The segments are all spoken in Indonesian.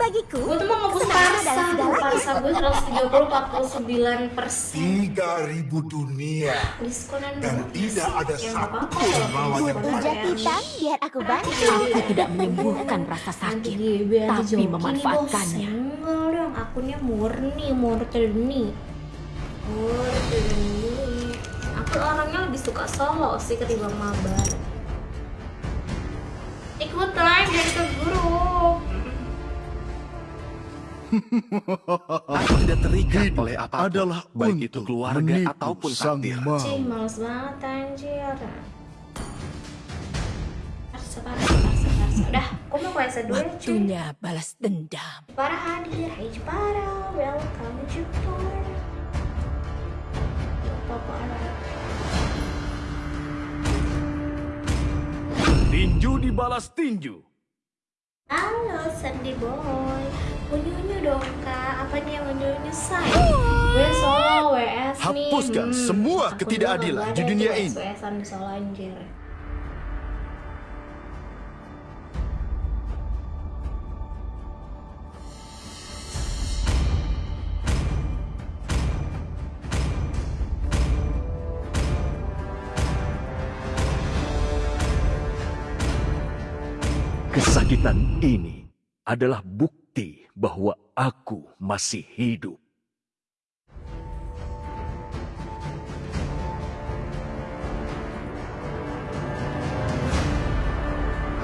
bagiku. Gue tuh mau ngebus Parsa, Parsa gue 130 49 persen. 3000 dunia Diskonan dan tidak ada Ya, satu kalau lawan yang diskon Pijat ya. biar aku bantu. Aku tidak menyembuhkan rasa sakit, tapi memanfaatkannya. Enggak dong, akunnya murni, murni. Murni. Aku orangnya lebih suka solo sih ketimbang mabar. Ikutan jadi ke grup. Aku tidak terikat Hidup oleh apa pun, adalah baik untuk itu keluarga ataupun sang takdir. Cih, males banget anjir. Udah, aku mau kuasa dulu ya, cuy. Waktunya balas dendam. Para hadir, hai para, welcome Jepara. Lupa para. Tinju dibalas tinju. Halo Sandy Boy, unyu-unyu dong kak, apa nih yang unyu-unyu say? Gue solo WS nih. Hapuskan semua aku ketidakadilan di dunia ini. WS-an di solo anjir. Kesakitan ini adalah bukti bahwa aku masih hidup.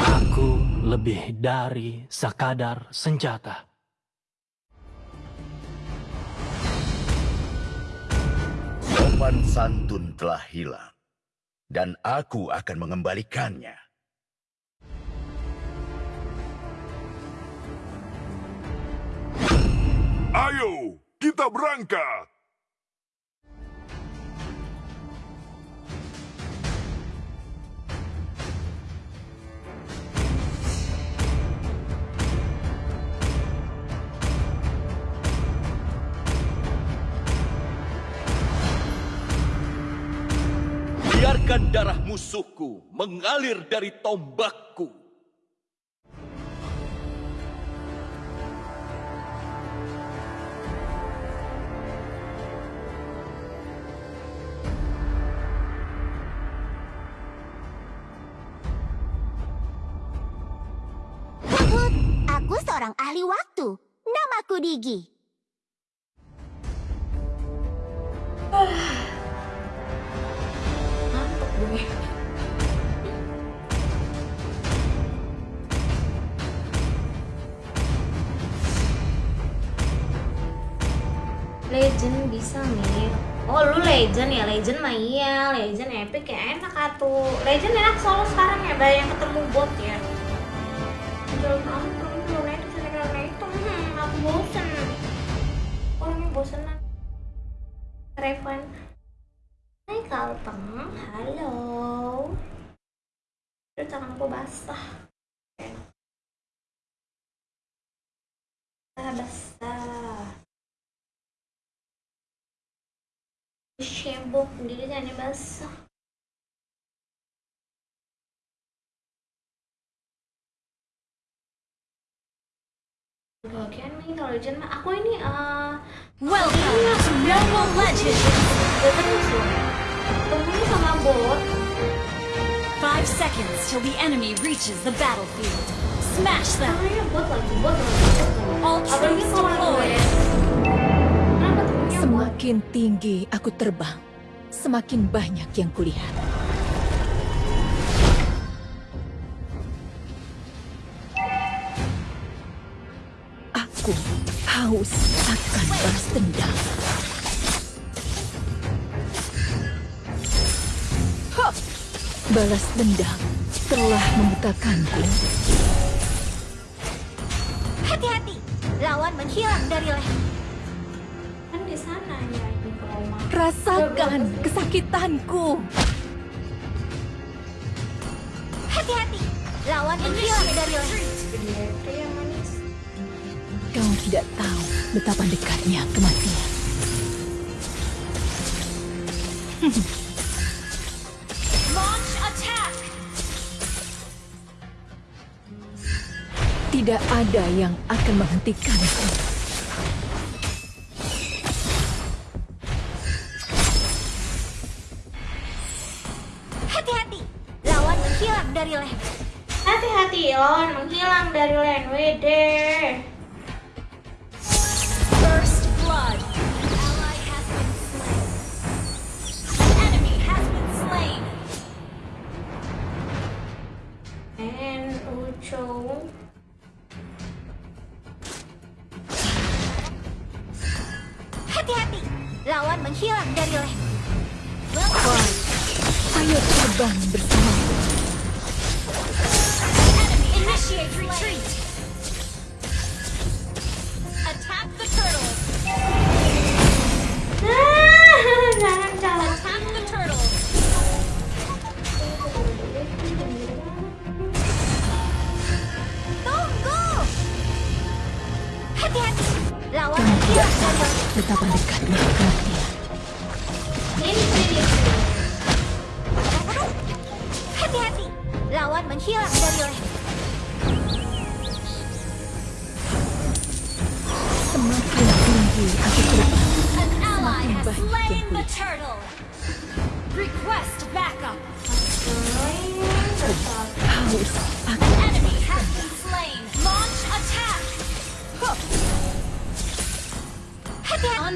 Aku lebih dari sekadar senjata. Sopan santun telah hilang, dan aku akan mengembalikannya. Ayo, kita berangkat. Biarkan darah musuhku mengalir dari tombakku. Seorang ahli waktu. Namaku Digi. Legend bisa nih. Oh lu legend ya, legend mah iya, legend epic ya enak atuh. Legend enak solo sekarang ya, banyak ketemu bot ya. Bosenan. Revan. Hai Kalteng, halo. Aduh tangan aku basah. Basah, basah. Shembok sendiri tangannya basah. Bagian nih kalau legend aku ini eh Welcome to Mobile Legends! terus sama bot. Five seconds till the enemy reaches the battlefield. Smash them! Bot lagi, bot lagi. All troops deployed. Bot? Semakin tinggi aku terbang, semakin banyak yang kulihat. Aku haus akan balas dendam. Balas dendam telah membutakanku. Hati-hati, lawan menghilang dari leher. Kan di sana ya trauma. Rasakan kesakitanku. Hati-hati, lawan menghilang dari leher. Kau tidak tahu betapa dekatnya kematian. Tidak ada yang akan menghentikanku. Hati-hati, lawan menghilang dari lane. Hati-hati, lawan menghilang dari lane. Wede.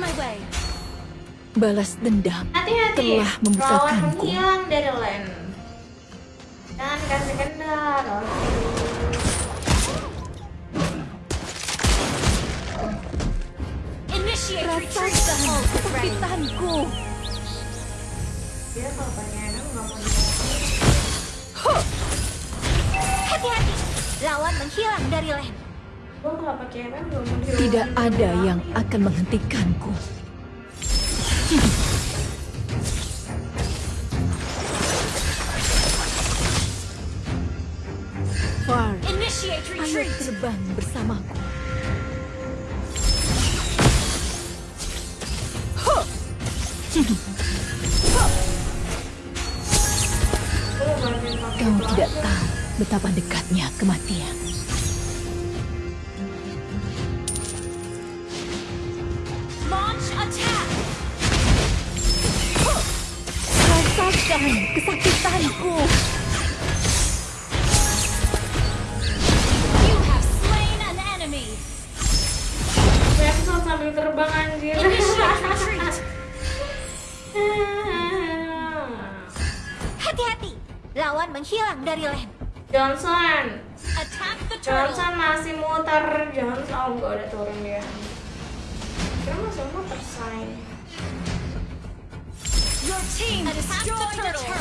My way. Balas dendam Hati-hati. telah Lawan membukakanku. menghilang dari kasih kesakitanku. Dia kalau nggak mau Hati-hati, lawan menghilang dari di Tidak ada yang akan menghentikanku. Far, ayo terbang bersamaku. Betapa dekatnya kematian. Launch attack. Rasakan kesakitanku. You have slain an enemy. Benso sambil terbang anjir. Hati-hati, lawan menghilang dari lane. Johnson. Attack the turtle. Johnson masih muter. Johnson oh nggak ada turun dia. Kira masih muter say. Your team destroyed the turtle.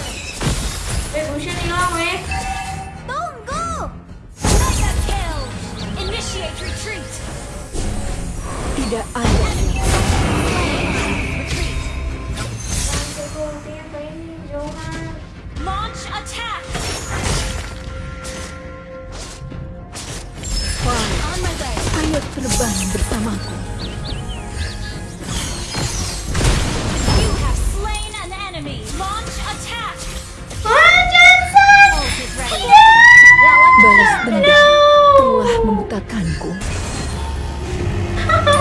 Weh Bushin hilang weh. Tunggu! Mega kill. Initiate retreat. Tidak ada terbang bersamaku. You have slain an enemy. Launch attack. Wah Johnson. Ult is ready. Lawan Balas menghilang dari dendam telah membukakanku. Ally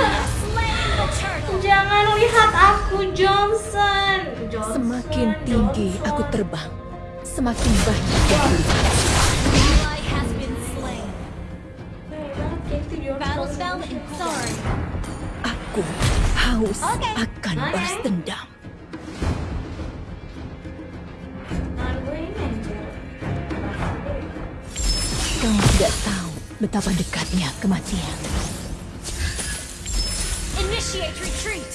has slain the turtle. Jangan lihat aku Johnson. Johnson Semakin tinggi Johnson. aku terbang, semakin banyak yang kulihat. Aku haus Oke. akan Oke. balas dendam. Kau tidak tahu betapa dekatnya kematian. Initiate retreat.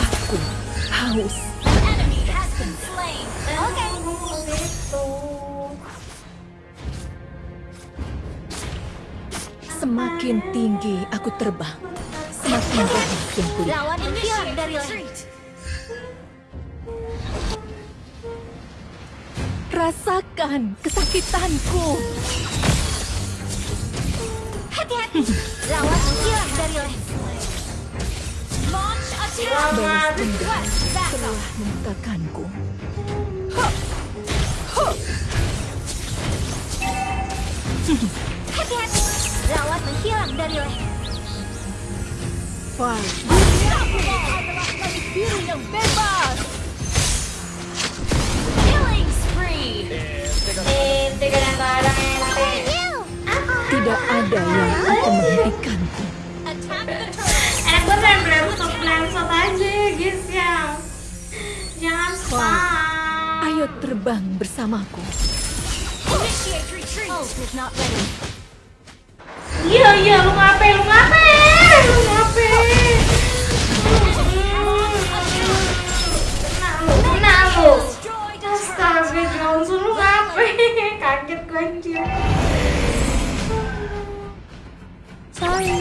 Aku haus. Semakin tinggi aku terbang, semakin banyak yang kulihat. Lawan Initiate dari retreat. Rasakan kesakitanku. Hati-hati, lawan menghilang dari lane. Launch attack. Balas dendam Request backup. telah membukakanku. Hati-hati. Lawan menghilang dari leher. Fight. Biru yang bebas. Killing spree. Tidak ada yang akan menghentikanku. Enak banget main Bramshot aja guys ya. Jangan spam. Ayo terbang bersamaku. Initiate retreat. Ult is not ready. Iya iya lu ngapain lu ngapain lu ngapain. Kena lu kena lu. Destroyed a turret. Astaga Johnson lu ngapain? Kaget gue anjir. Sorry.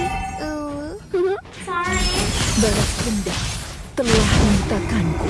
Sorry. Balas dendam telah membutakanku.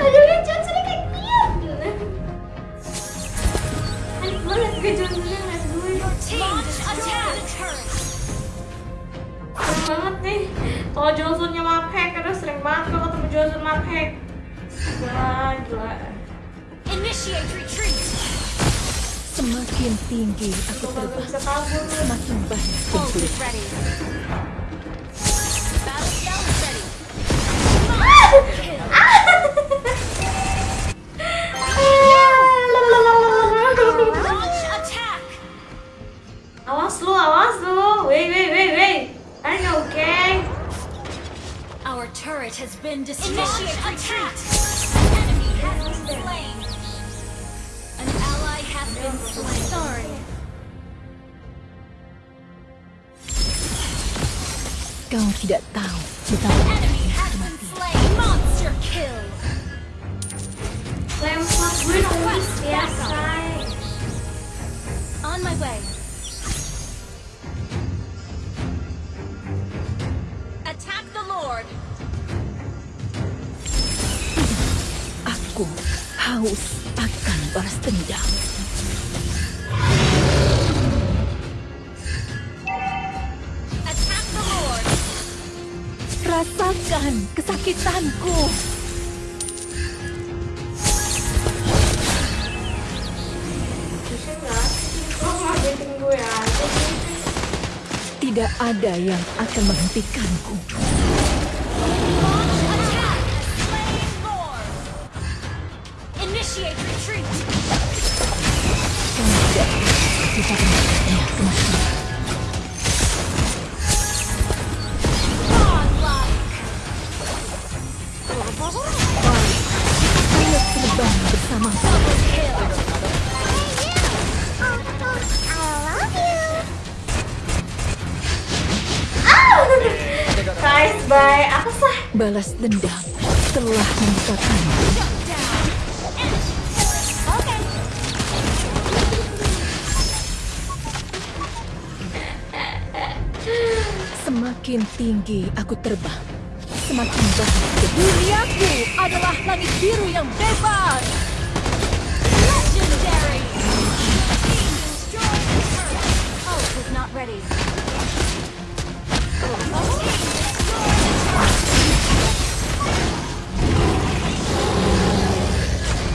Kalau Johnsonnya mapek, karena sering banget gue ketemu Johnson mapek. Gila, gila. Initiate retreat. Semakin tinggi aku terbang, semakin banyak Ult turret has been destroyed. Initiate retreat. Enemy has been slain. An ally has been slain. Sorry. Kau tidak tahu betapa Enemy has been slain. Monster kill. Lempar gue nangis biasa. On my way. Aku haus akan balas dendam. Rasakan kesakitanku. Tidak ada yang akan menghentikanku. Balas dendam telah membutakanku. Semakin tinggi aku terbang, semakin banyak duniaku adalah langit biru yang bebas. Legendary. Is not ready.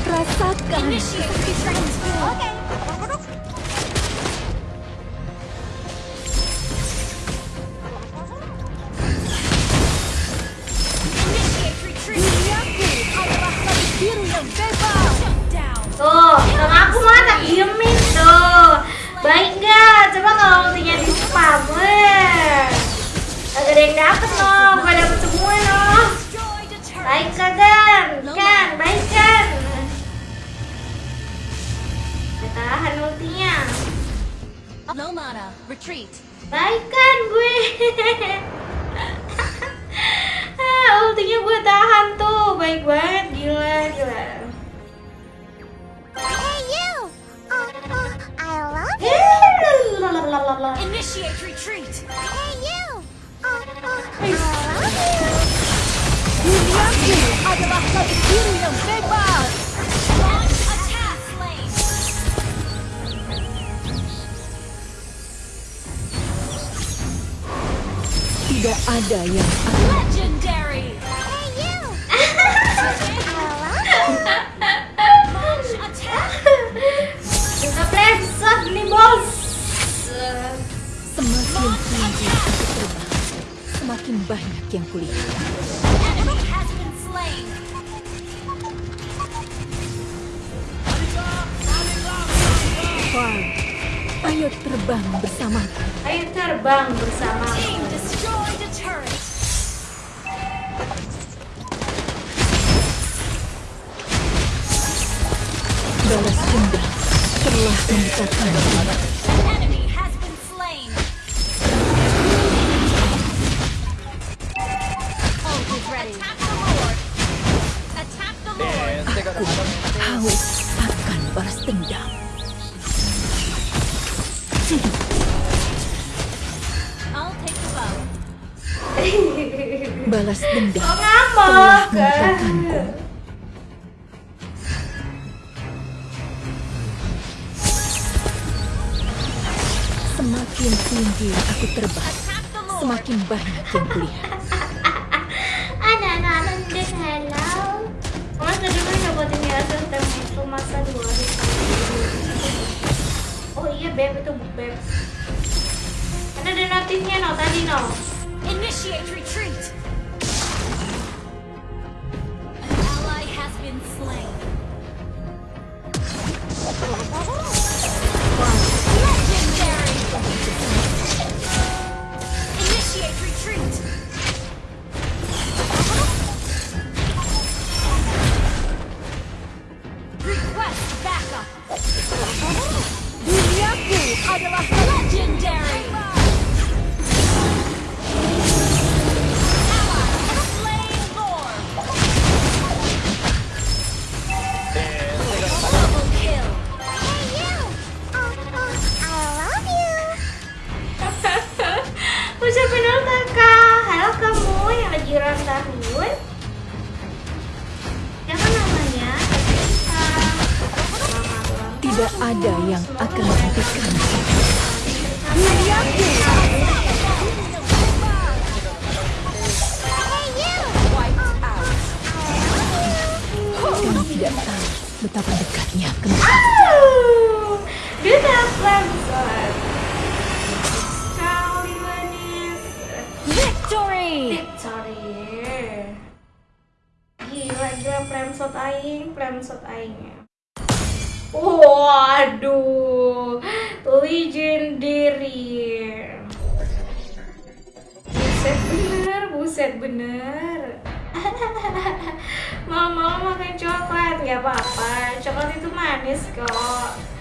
Rasakan Initiate. Okay. Tuh, sama aku mah tak diemin tuh. Baik nggak? Coba kalau ultinya di spam, weh. Gak ada yang dapet loh, gue dapet semua loh. Destroyed a turret. Baik kan? Kan, baik kan? Tahan ultinya gue tahan tuh. Baik banget gila gila. Hey you. Oh, oh, I love you. Yeah. initiate retreat. Hey you. Oh, oh, I love you. Duniaku adalah satu diri yang bebas tidak ada yang akan semakin banyak yang kulihat. Far, ayo terbang bersamaku. Ayo terbang bersama. Balas dendam telah mendekatkan Aku haus akan balas dendam. I'll take the bow. Balas dendam telah. Semakin tinggi aku terbang, semakin banyak yang kulihat. Oh iya beb itu beb. Kan ada notifnya no tadi no. Initiate retreat. An ally has been slain. Tidak tahu betapa dekatnya kematian. Dia telepon Son. Sekali manis. Victory! Victory. Gila, gila Premsot aing Premsot aingnya Waduh. Legendary. Buset bener, buset bener Malam-malam makan coklat Gak apa-apa, coklat itu manis kok